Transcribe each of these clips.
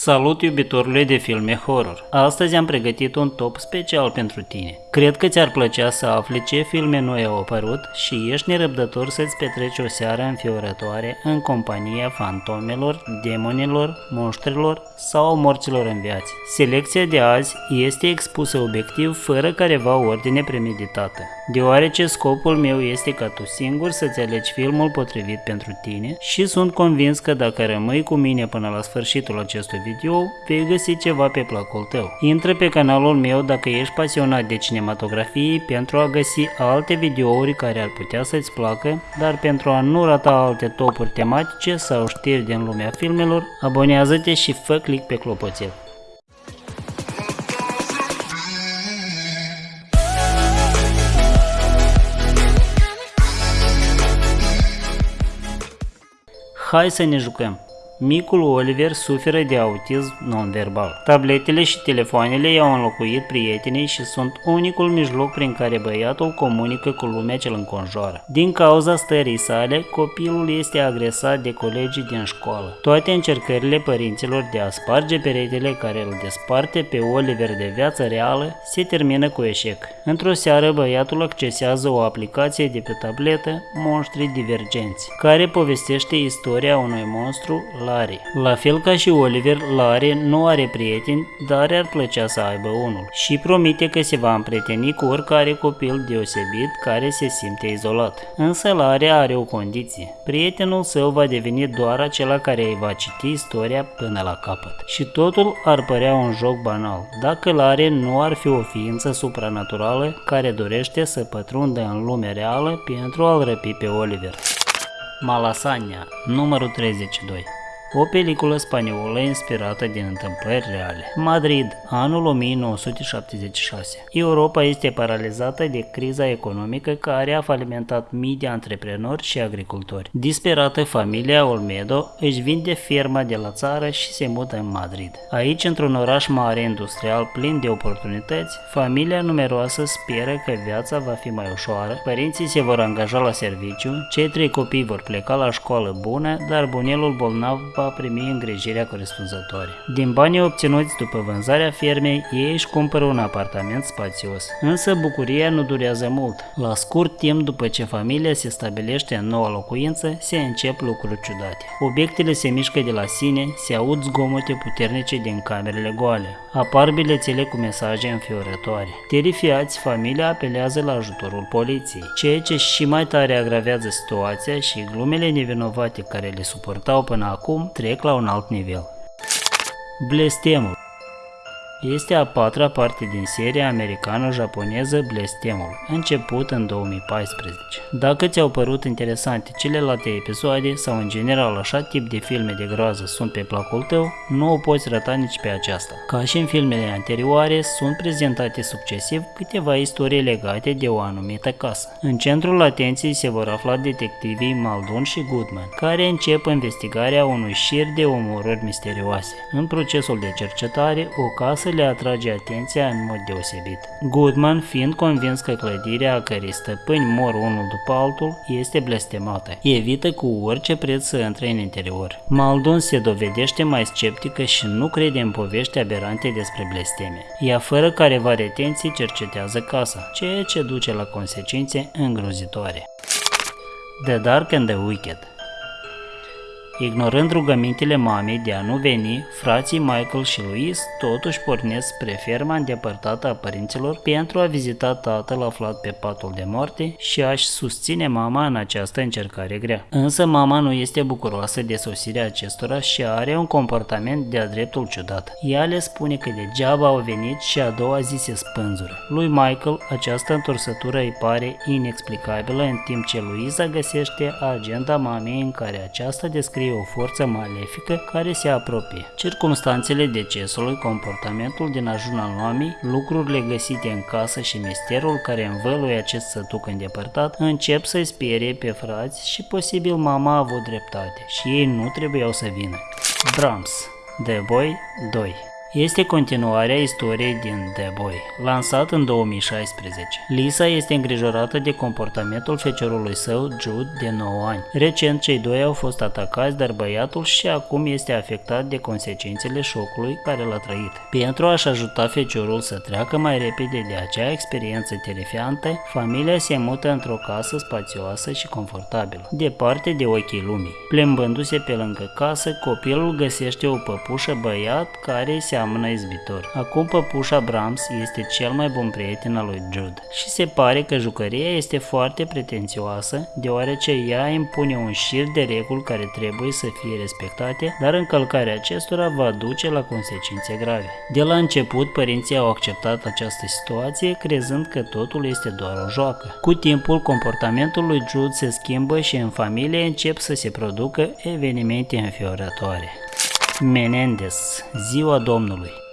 Salut iubitorului de filme horror! Astăzi am pregătit un top special pentru tine. Cred că ți-ar plăcea să afli ce filme noi au apărut și ești nerăbdător să-ți petreci o seară înfiorătoare în compania fantomelor, demonilor, monștrilor sau morților în viață. Selecția de azi este expusă obiectiv fără careva ordine premeditată, deoarece scopul meu este ca tu singur să-ți alegi filmul potrivit pentru tine și sunt convins că dacă rămâi cu mine până la sfârșitul acestui video, vei găsi ceva pe placul tău. Intră pe canalul meu dacă ești pasionat de cinematografie pentru a găsi alte videouri care ar putea să-ți placă, dar pentru a nu rata alte topuri tematice sau știri din lumea filmelor, abonează-te și fă click pe clopoțel. Hai să ne jucăm! Micul Oliver suferă de autism non-verbal. Tabletele și telefoanele i-au înlocuit prietenii și sunt unicul mijloc prin care băiatul comunică cu lumea ce îl înconjoară. Din cauza stării sale, copilul este agresat de colegii din școală. Toate încercările părinților de a sparge peretele care îl desparte pe Oliver de viața reală se termină cu eșec. Într-o seară, băiatul accesează o aplicație de pe tabletă, Monștri Divergenți, care povestește istoria unui monstru Larry. La fel ca și Oliver, Larry nu are prieteni, dar ar plăcea să aibă unul și promite că se va împrieteni cu oricare copil deosebit care se simte izolat. Însă Larry are o condiție. Prietenul său va deveni doar acela care îi va citi istoria până la capăt. Și totul ar părea un joc banal, dacă Larry nu ar fi o ființă supranaturală care dorește să pătrundă în lumea reală pentru a-l răpi pe Oliver. Malasania, numărul 32 o peliculă spaniolă inspirată din întâmplări reale. Madrid, anul 1976. Europa este paralizată de criza economică care a falimentat mii de antreprenori și agricultori. Disperată, familia Olmedo își vinde firma de la țară și se mută în Madrid. Aici, într-un oraș mare industrial plin de oportunități, familia numeroasă speră că viața va fi mai ușoară, părinții se vor angaja la serviciu, cei trei copii vor pleca la școală bună, dar bunelul bolnav va primi îngrijirea corespunzătoare. Din banii obținuți după vânzarea fermei, ei își cumpără un apartament spațios. Însă bucuria nu durează mult. La scurt timp după ce familia se stabilește în noua locuință, se încep lucruri ciudate. Obiectele se mișcă de la sine, se aud zgomote puternice din camerele goale. Apar bilețele cu mesaje înfiorătoare. Terifiați, familia apelează la ajutorul poliției, ceea ce și mai tare agravează situația și glumele nevinovate care le suportau până acum trec la un alt nivel. Blestemul este a patra parte din seria americano-japoneză Blestemul, început în 2014. Dacă ți-au părut interesante celelalte episoade sau în general așa tip de filme de groază sunt pe placul tău, nu o poți rata nici pe aceasta. Ca și în filmele anterioare, sunt prezentate succesiv câteva istorii legate de o anumită casă. În centrul atenției se vor afla detectivii Maldon și Goodman, care încep investigarea unui șir de omorâri misterioase. În procesul de cercetare, o casă să le atrage atenția în mod deosebit. Goodman, fiind convins că clădirea a cărei stăpâni mor unul după altul, este blestemată. Evită cu orice preț să intre în interior. Maldon se dovedește mai sceptică și nu crede în povești aberante despre blesteme. Ea fără careva retenție cercetează casa, ceea ce duce la consecințe îngrozitoare. The Dark and the Wicked Ignorând rugămintele mamei de a nu veni, frații Michael și Louis totuși pornesc spre ferma îndepărtată a părinților pentru a vizita tatăl aflat pe patul de moarte și a-și susține mama în această încercare grea. Însă mama nu este bucuroasă de sosirea acestora și are un comportament de-a dreptul ciudat. Ea le spune că degeaba au venit și a doua zi se spânzură. Lui Michael această întorsătură îi pare inexplicabilă în timp ce Louisa găsește agenda mamei în care aceasta descrie o forță malefică care se apropie. Circumstanțele decesului, comportamentul din ajunul mamei, lucrurile găsite în casă și misterul care învăluie acest sătuc îndepărtat încep să-i sperie pe frați și posibil mama a avut dreptate și ei nu trebuiau să vină. Brahms The Boy 2 Este continuarea istoriei din The Boy, lansat în 2016. Lisa este îngrijorată de comportamentul feciorului său, Jude, de 9 ani. Recent, cei doi au fost atacați, dar băiatul și acum este afectat de consecințele șocului care l-a trăit. Pentru a-și ajuta feciorul să treacă mai repede de acea experiență terifiantă, familia se mută într-o casă spațioasă și confortabilă, departe de ochii lumii. Plimbându-se pe lângă casă, copilul găsește o păpușă băiat care se seamănă izbitor. Acum păpușa Brahms este cel mai bun prieten al lui Jude și se pare că jucăria este foarte pretențioasă deoarece ea impune un șir de reguli care trebuie să fie respectate, dar încălcarea acestora va duce la consecințe grave. De la început, părinții au acceptat această situație crezând că totul este doar o joacă. Cu timpul, comportamentul lui Jude se schimbă și în familie încep să se producă evenimente înfiorătoare. Menendez, Ziua Domnului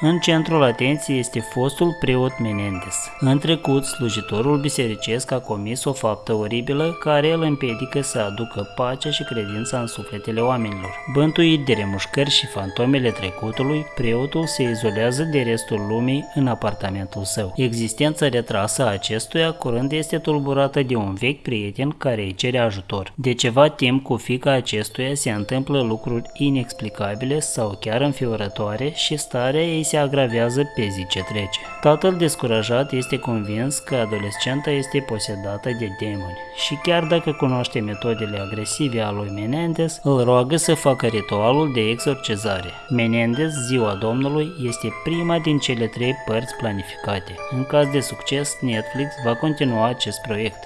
în centrul atenției este fostul preot Menendez. În trecut, slujitorul bisericesc a comis o faptă oribilă care îl împiedică să aducă pacea și credința în sufletele oamenilor. Bântuit de remușcări și fantomele trecutului, preotul se izolează de restul lumii în apartamentul său. Existența retrasă a acestuia curând este tulburată de un vechi prieten care îi cere ajutor. De ceva timp cu fica acestuia se întâmplă lucruri inexplicabile sau chiar înfiorătoare și starea ei se agravează pe zi ce trece. Tatăl descurajat este convins că adolescenta este posedată de demoni și chiar dacă cunoaște metodele agresive a lui Menendez, îl roagă să facă ritualul de exorcizare. Menendez, ziua Domnului, este prima din cele trei părți planificate. În caz de succes, Netflix va continua acest proiect.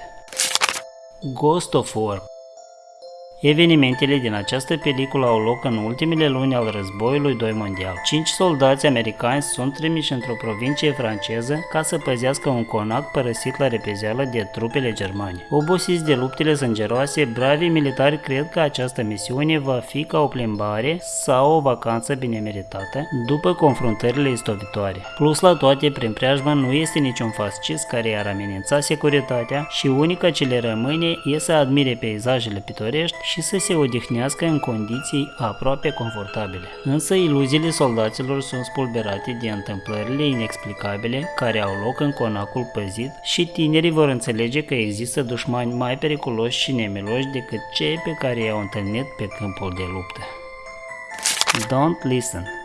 Ghost of War Evenimentele din această peliculă au loc în ultimele luni al războiului 2 mondial. Cinci soldați americani sunt trimiși într-o provincie franceză ca să păzească un conac părăsit la repezeală de trupele germane. Obosiți de luptele sângeroase, bravii militari cred că această misiune va fi ca o plimbare sau o vacanță bine meritată după confruntările istovitoare. Plus la toate, prin preajmă nu este niciun fascist care ar amenința securitatea și unica ce le rămâne e să admire peisajele pitorești și să se odihnească în condiții aproape confortabile. Însă iluziile soldaților sunt spulberate de întâmplările inexplicabile care au loc în conacul păzit și tinerii vor înțelege că există dușmani mai periculoși și nemiloși decât cei pe care i-au întâlnit pe câmpul de luptă. Don't listen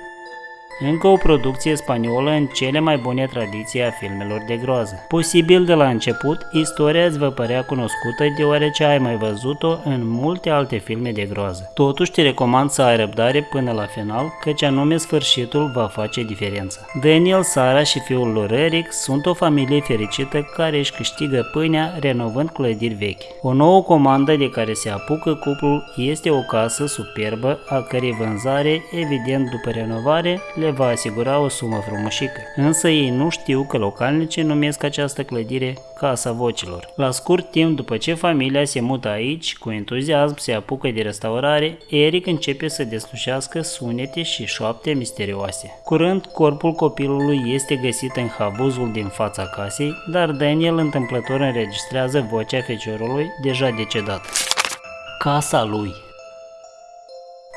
încă o producție spaniolă în cele mai bune tradiții a filmelor de groază. Posibil de la început, istoria îți va părea cunoscută deoarece ai mai văzut-o în multe alte filme de groază. Totuși te recomand să ai răbdare până la final, căci anume sfârșitul va face diferența. Daniel, Sara și fiul lor Eric sunt o familie fericită care își câștigă pâinea renovând clădiri vechi. O nouă comandă de care se apucă cuplul este o casă superbă, a cărei vânzare, evident după renovare, le le va asigura o sumă frumușică. Însă ei nu știu că localnicii numesc această clădire Casa Vocilor. La scurt timp după ce familia se mută aici, cu entuziasm se apucă de restaurare, Eric începe să deslușească sunete și șoapte misterioase. Curând, corpul copilului este găsit în havuzul din fața casei, dar Daniel întâmplător înregistrează vocea feciorului deja decedat. Casa lui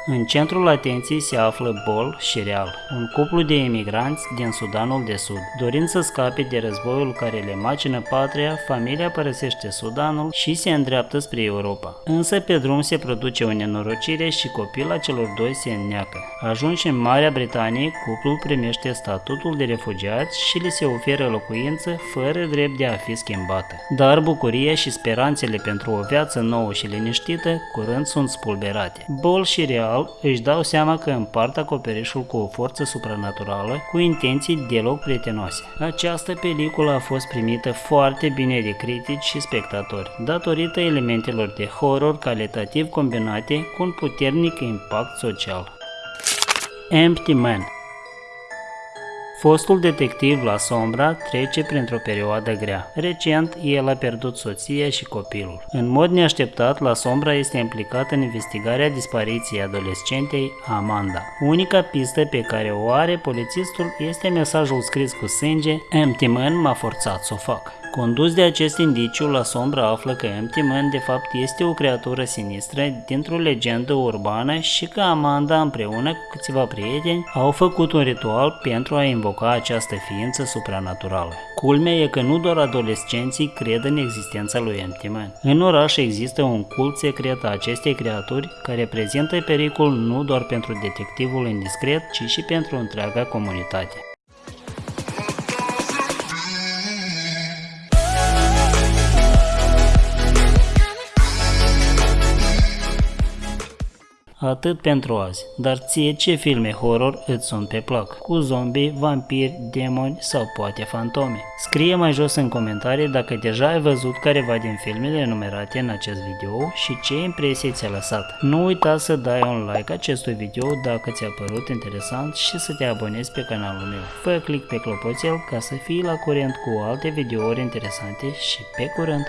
în centrul atenției se află Bol și Real, un cuplu de emigranți din Sudanul de Sud. Dorind să scape de războiul care le macină patria, familia părăsește Sudanul și se îndreaptă spre Europa. Însă pe drum se produce o nenorocire și copila celor doi se înneacă. Ajunși în Marea Britanie, cuplul primește statutul de refugiați și le se oferă locuință fără drept de a fi schimbată. Dar bucuria și speranțele pentru o viață nouă și liniștită curând sunt spulberate. Bol și Real final își dau seama că împart acoperișul cu o forță supranaturală cu intenții deloc prietenoase. Această peliculă a fost primită foarte bine de critici și spectatori, datorită elementelor de horror calitativ combinate cu un puternic impact social. Empty Man Fostul detectiv la Sombra trece printr-o perioadă grea. Recent, el a pierdut soția și copilul. În mod neașteptat, la Sombra este implicat în investigarea dispariției adolescentei Amanda. Unica pistă pe care o are polițistul este mesajul scris cu sânge Empty Man m-a forțat să o fac. Condus de acest indiciu, la sombra află că Empty Man de fapt este o creatură sinistră dintr-o legendă urbană și că Amanda împreună cu câțiva prieteni au făcut un ritual pentru a invoca această ființă supranaturală. Culmea e că nu doar adolescenții cred în existența lui Empty Man. În oraș există un cult secret a acestei creaturi care prezintă pericol nu doar pentru detectivul indiscret, ci și pentru întreaga comunitate. Atât pentru azi, dar ție ce filme horror îți sunt pe plac? Cu zombie, vampiri, demoni sau poate fantome? Scrie mai jos în comentarii dacă deja ai văzut careva din filmele enumerate în acest video și ce impresie ți-a lăsat. Nu uita să dai un like acestui video dacă ți-a părut interesant și să te abonezi pe canalul meu. Fă click pe clopoțel ca să fii la curent cu alte videouri interesante și pe curând!